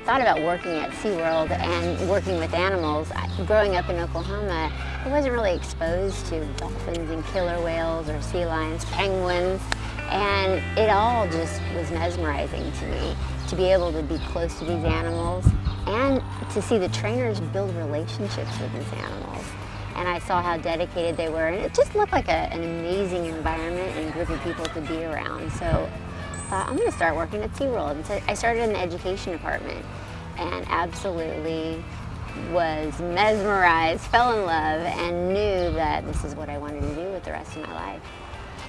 thought about working at SeaWorld and working with animals, growing up in Oklahoma, I wasn't really exposed to dolphins and killer whales or sea lions, penguins, and it all just was mesmerizing to me to be able to be close to these animals and to see the trainers build relationships with these animals. And I saw how dedicated they were, and it just looked like a, an amazing environment and group of people to be around. So I thought, I'm gonna start working at SeaWorld. And so I started in the education department and absolutely was mesmerized, fell in love, and knew that this is what I wanted to do with the rest of my life.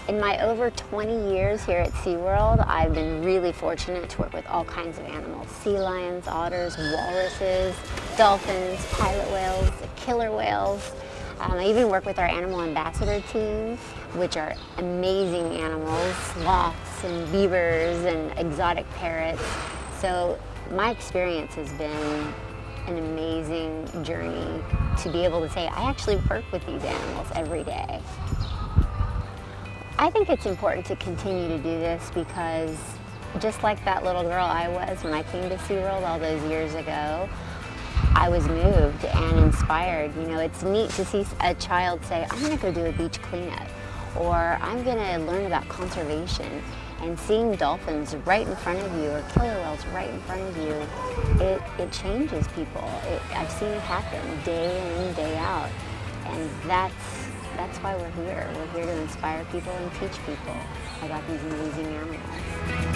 In my over 20 years here at SeaWorld, I've been really fortunate to work with all kinds of animals. Sea lions, otters, walruses, dolphins, pilot whales, killer whales. Um, I even work with our animal ambassador team, which are amazing animals, sloths and beavers and exotic parrots. So my experience has been an amazing journey to be able to say, I actually work with these animals every day. I think it's important to continue to do this because just like that little girl I was when I came to SeaWorld all those years ago, I was moved and inspired. You know, it's neat to see a child say, I'm gonna go do a beach cleanup, or I'm gonna learn about conservation. And seeing dolphins right in front of you, or killer whales right in front of you, it, it changes people. It, I've seen it happen day in, day out. And that's that's why we're here. We're here to inspire people and teach people about these amazing animals.